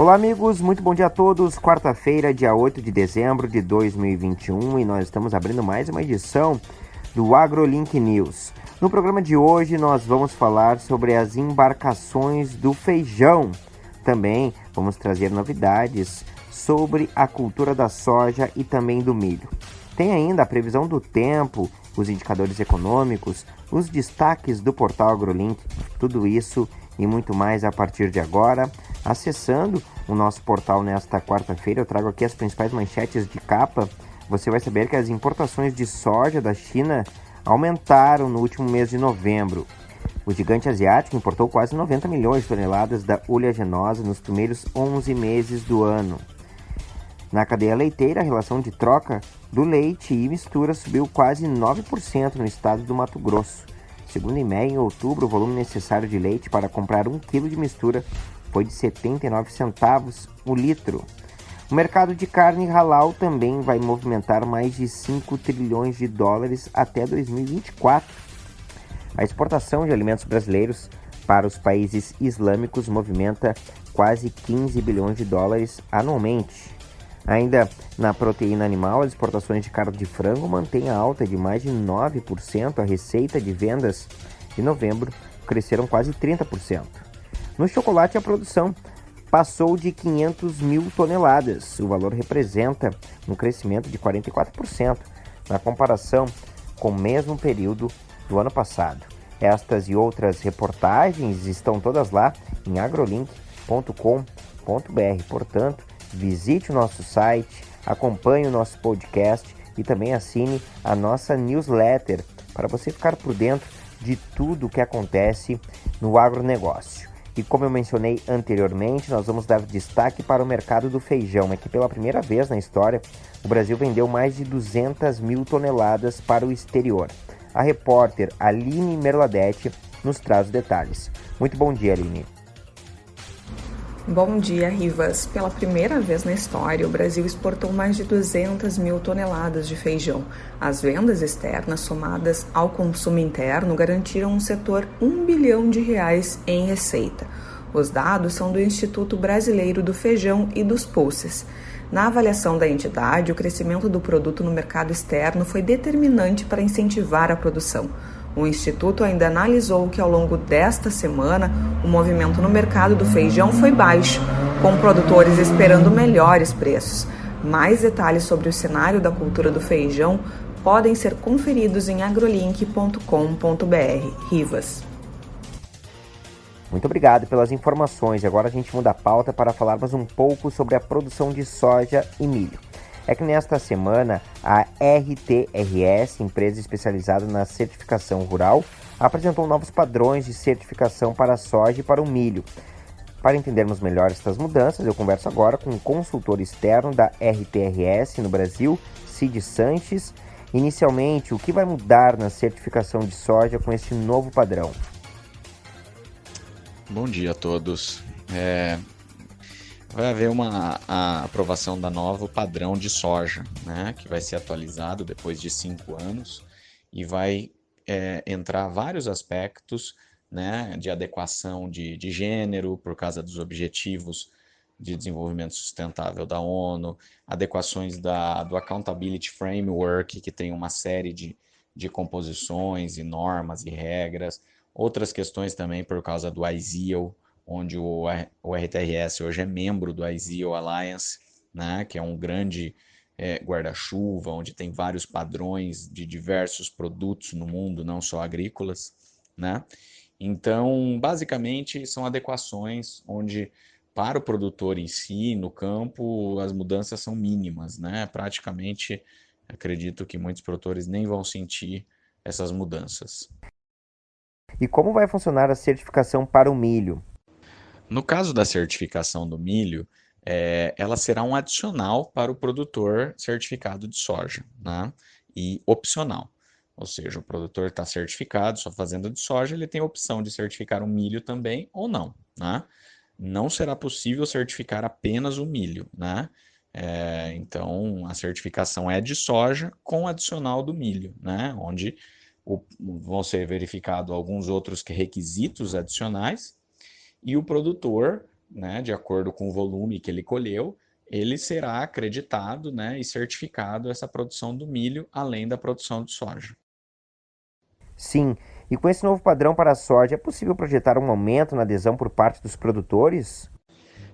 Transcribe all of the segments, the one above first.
Olá, amigos, muito bom dia a todos. Quarta-feira, dia 8 de dezembro de 2021, e nós estamos abrindo mais uma edição do AgroLink News. No programa de hoje, nós vamos falar sobre as embarcações do feijão. Também vamos trazer novidades sobre a cultura da soja e também do milho. Tem ainda a previsão do tempo, os indicadores econômicos, os destaques do portal AgroLink, tudo isso e muito mais a partir de agora. Acessando o nosso portal nesta quarta-feira, eu trago aqui as principais manchetes de capa. Você vai saber que as importações de soja da China aumentaram no último mês de novembro. O gigante asiático importou quase 90 milhões de toneladas da oleaginosa nos primeiros 11 meses do ano. Na cadeia leiteira, a relação de troca do leite e mistura subiu quase 9% no estado do Mato Grosso. Segundo o IMEA, em outubro, o volume necessário de leite para comprar um quilo de mistura foi de 79 centavos o litro. O mercado de carne halal também vai movimentar mais de 5 trilhões de dólares até 2024. A exportação de alimentos brasileiros para os países islâmicos movimenta quase 15 bilhões de dólares anualmente. Ainda na proteína animal, as exportações de carne de frango mantêm a alta de mais de 9%. A receita de vendas de novembro cresceram quase 30%. No chocolate, a produção passou de 500 mil toneladas. O valor representa um crescimento de 44% na comparação com o mesmo período do ano passado. Estas e outras reportagens estão todas lá em agrolink.com.br. Portanto, visite o nosso site, acompanhe o nosso podcast e também assine a nossa newsletter para você ficar por dentro de tudo o que acontece no agronegócio. E como eu mencionei anteriormente, nós vamos dar destaque para o mercado do feijão. É que pela primeira vez na história, o Brasil vendeu mais de 200 mil toneladas para o exterior. A repórter Aline Merladete nos traz os detalhes. Muito bom dia, Aline. Bom dia, Rivas. Pela primeira vez na história, o Brasil exportou mais de 200 mil toneladas de feijão. As vendas externas somadas ao consumo interno garantiram um setor 1 bilhão de reais em receita. Os dados são do Instituto Brasileiro do Feijão e dos Pulses. Na avaliação da entidade, o crescimento do produto no mercado externo foi determinante para incentivar a produção. O Instituto ainda analisou que ao longo desta semana o movimento no mercado do feijão foi baixo, com produtores esperando melhores preços. Mais detalhes sobre o cenário da cultura do feijão podem ser conferidos em agrolink.com.br. Rivas. Muito obrigado pelas informações. Agora a gente muda a pauta para falarmos um pouco sobre a produção de soja e milho é que nesta semana a RTRS, empresa especializada na certificação rural, apresentou novos padrões de certificação para a soja e para o milho. Para entendermos melhor estas mudanças, eu converso agora com o um consultor externo da RTRS no Brasil, Cid Sanches. Inicialmente, o que vai mudar na certificação de soja com esse novo padrão? Bom dia a todos. É, vai haver uma a aprovação da nova padrão de soja, né, que vai ser atualizado depois de cinco anos e vai é, entrar vários aspectos né, de adequação de, de gênero por causa dos objetivos de desenvolvimento sustentável da ONU, adequações da, do Accountability Framework, que tem uma série de, de composições e normas e regras, outras questões também por causa do ISEAL, onde o, o RTRS hoje é membro do ISEO Alliance, né, que é um grande é, guarda-chuva, onde tem vários padrões de diversos produtos no mundo, não só agrícolas. Né? Então, basicamente, são adequações onde, para o produtor em si, no campo, as mudanças são mínimas. Né? Praticamente, acredito que muitos produtores nem vão sentir essas mudanças. E como vai funcionar a certificação para o milho? No caso da certificação do milho, é, ela será um adicional para o produtor certificado de soja, né? e opcional. Ou seja, o produtor está certificado, sua fazenda de soja, ele tem a opção de certificar o milho também ou não. Né? Não será possível certificar apenas o milho. Né? É, então, a certificação é de soja com adicional do milho, né? onde o, vão ser verificados alguns outros requisitos adicionais e o produtor né, de acordo com o volume que ele colheu, ele será acreditado né, e certificado essa produção do milho, além da produção de soja. Sim, e com esse novo padrão para a soja, é possível projetar um aumento na adesão por parte dos produtores?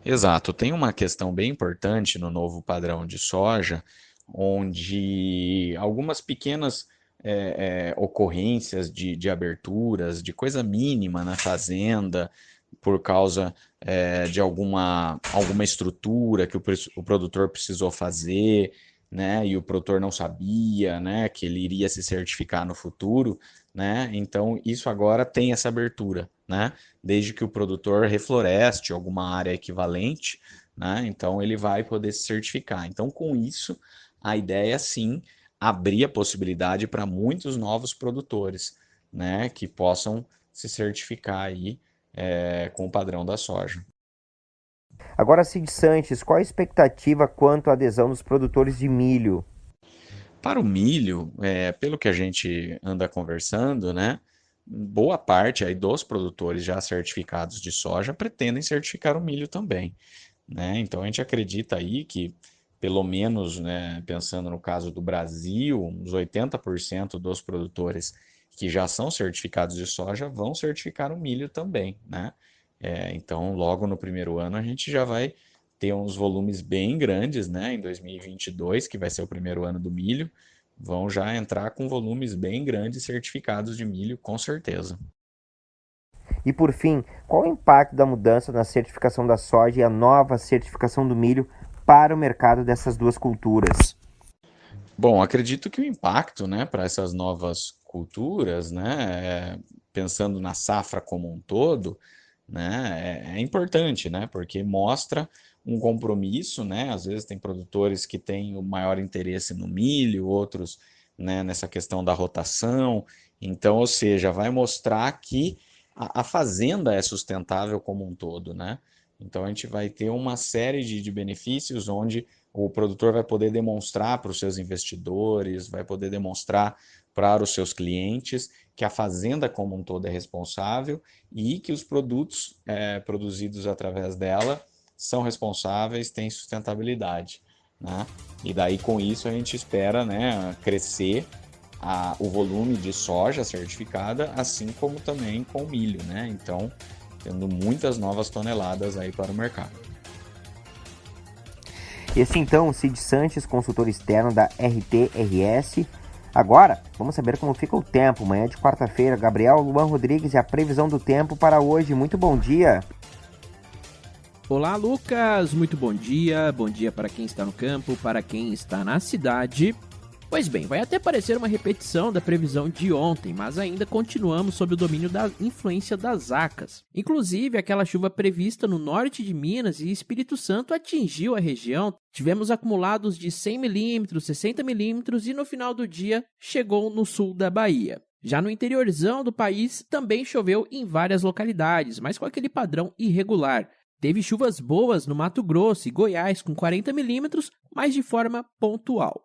Exato, tem uma questão bem importante no novo padrão de soja, onde algumas pequenas é, é, ocorrências de, de aberturas, de coisa mínima na fazenda, por causa é, de alguma, alguma estrutura que o, o produtor precisou fazer, né, e o produtor não sabia, né, que ele iria se certificar no futuro, né, então isso agora tem essa abertura, né, desde que o produtor refloreste alguma área equivalente, né, então ele vai poder se certificar. Então com isso, a ideia sim abrir a possibilidade para muitos novos produtores, né, que possam se certificar aí é, com o padrão da soja. Agora, Cid Sanches, qual a expectativa quanto à adesão dos produtores de milho? Para o milho, é, pelo que a gente anda conversando, né, boa parte aí dos produtores já certificados de soja pretendem certificar o milho também. Né? Então a gente acredita aí que, pelo menos, né, pensando no caso do Brasil, uns 80% dos produtores que já são certificados de soja vão certificar o milho também, né? É, então, logo no primeiro ano, a gente já vai ter uns volumes bem grandes, né? Em 2022, que vai ser o primeiro ano do milho, vão já entrar com volumes bem grandes certificados de milho, com certeza. E por fim, qual o impacto da mudança na certificação da soja e a nova certificação do milho para o mercado dessas duas culturas? Bom, acredito que o impacto né, para essas novas culturas, né, é, pensando na safra como um todo, né, é, é, importante, né, porque mostra um compromisso, né, às vezes tem produtores que têm o maior interesse no milho, outros né, nessa questão da rotação, então, ou seja, vai mostrar que a, a fazenda é sustentável como um todo, né, então a gente vai ter uma série de, de benefícios onde o produtor vai poder demonstrar para os seus investidores, vai poder demonstrar para os seus clientes que a fazenda como um todo é responsável e que os produtos é, produzidos através dela são responsáveis, têm sustentabilidade. Né? E daí com isso a gente espera né, crescer a, o volume de soja certificada, assim como também com milho. Né? Então, tendo muitas novas toneladas aí para o mercado. Esse então, Cid Sanches, consultor externo da RTRS. Agora, vamos saber como fica o tempo. Manhã de quarta-feira, Gabriel Luan Rodrigues e a previsão do tempo para hoje. Muito bom dia. Olá, Lucas. Muito bom dia. Bom dia para quem está no campo, para quem está na cidade. Pois bem, vai até parecer uma repetição da previsão de ontem, mas ainda continuamos sob o domínio da influência das acas. Inclusive, aquela chuva prevista no norte de Minas e Espírito Santo atingiu a região. Tivemos acumulados de 100 milímetros, 60 milímetros e no final do dia chegou no sul da Bahia. Já no interiorzão do país também choveu em várias localidades, mas com aquele padrão irregular. Teve chuvas boas no Mato Grosso e Goiás com 40 milímetros, mas de forma pontual.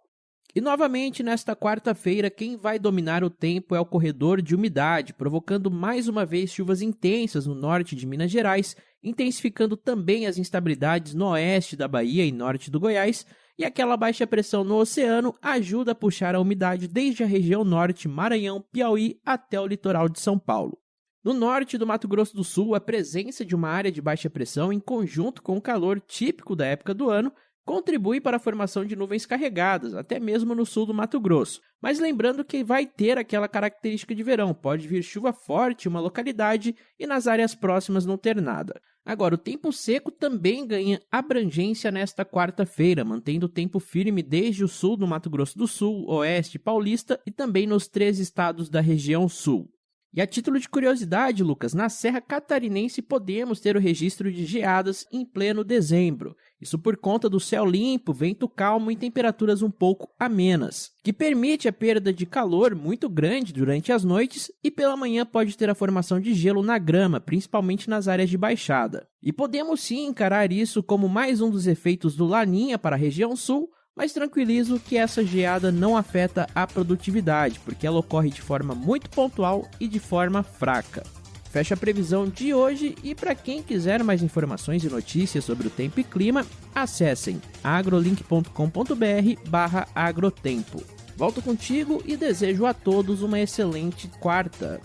E novamente, nesta quarta-feira, quem vai dominar o tempo é o corredor de umidade, provocando mais uma vez chuvas intensas no norte de Minas Gerais, intensificando também as instabilidades no oeste da Bahia e norte do Goiás, e aquela baixa pressão no oceano ajuda a puxar a umidade desde a região norte, Maranhão, Piauí até o litoral de São Paulo. No norte do Mato Grosso do Sul, a presença de uma área de baixa pressão, em conjunto com o calor típico da época do ano, contribui para a formação de nuvens carregadas, até mesmo no sul do Mato Grosso. Mas lembrando que vai ter aquela característica de verão, pode vir chuva forte em uma localidade e nas áreas próximas não ter nada. Agora, o tempo seco também ganha abrangência nesta quarta-feira, mantendo o tempo firme desde o sul do Mato Grosso do Sul, oeste paulista e também nos três estados da região sul. E a título de curiosidade, Lucas, na Serra Catarinense podemos ter o registro de geadas em pleno dezembro. Isso por conta do céu limpo, vento calmo e temperaturas um pouco amenas, que permite a perda de calor muito grande durante as noites e pela manhã pode ter a formação de gelo na grama, principalmente nas áreas de baixada. E podemos sim encarar isso como mais um dos efeitos do Laninha para a região sul, mas tranquilizo que essa geada não afeta a produtividade, porque ela ocorre de forma muito pontual e de forma fraca. fecha a previsão de hoje e para quem quiser mais informações e notícias sobre o tempo e clima, acessem agrolink.com.br/agrotempo. Volto contigo e desejo a todos uma excelente quarta.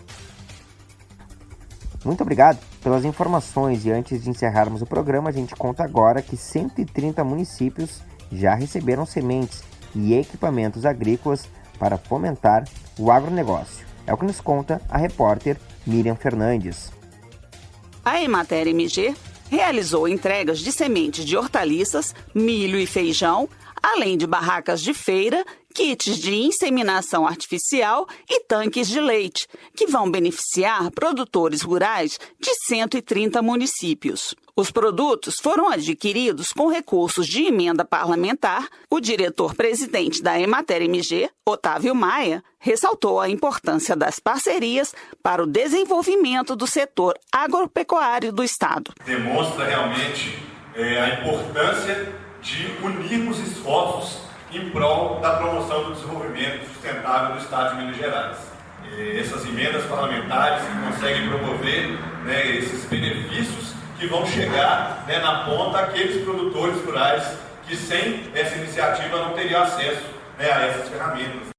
Muito obrigado pelas informações e antes de encerrarmos o programa, a gente conta agora que 130 municípios já receberam sementes e equipamentos agrícolas para fomentar o agronegócio. É o que nos conta a repórter Miriam Fernandes. A Emater MG realizou entregas de sementes de hortaliças, milho e feijão, além de barracas de feira, kits de inseminação artificial e tanques de leite, que vão beneficiar produtores rurais de 130 municípios. Os produtos foram adquiridos com recursos de emenda parlamentar. O diretor-presidente da Emater MG, Otávio Maia, ressaltou a importância das parcerias para o desenvolvimento do setor agropecuário do Estado. Demonstra realmente é, a importância de unirmos esforços em prol da promoção do desenvolvimento sustentável do Estado de Minas Gerais. E essas emendas parlamentares que conseguem promover né, esses benefícios que vão chegar né, na ponta aqueles produtores rurais que sem essa iniciativa não teriam acesso né, a essas ferramentas.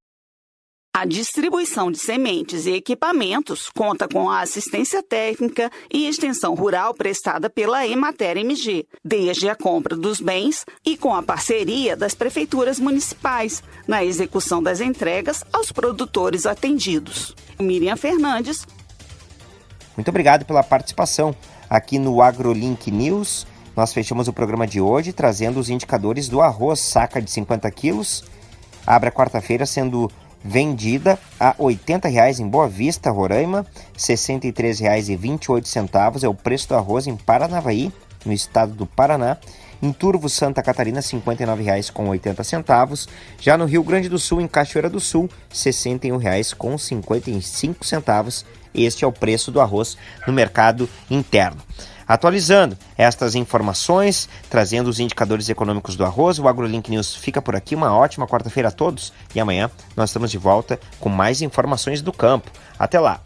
A distribuição de sementes e equipamentos conta com a assistência técnica e extensão rural prestada pela Emater MG, desde a compra dos bens e com a parceria das prefeituras municipais na execução das entregas aos produtores atendidos. Miriam Fernandes. Muito obrigado pela participação aqui no AgroLink News. Nós fechamos o programa de hoje trazendo os indicadores do arroz saca de 50 quilos. Abre a quarta-feira sendo vendida a R$ 80,00 em Boa Vista, Roraima, R$ 63,28 é o preço do arroz em Paranavaí, no estado do Paraná. Em Turvo, Santa Catarina, R$ 59,80. Já no Rio Grande do Sul, em Cachoeira do Sul, R$ 61,55. Este é o preço do arroz no mercado interno. Atualizando estas informações, trazendo os indicadores econômicos do arroz, o AgroLink News fica por aqui. Uma ótima quarta-feira a todos e amanhã nós estamos de volta com mais informações do campo. Até lá!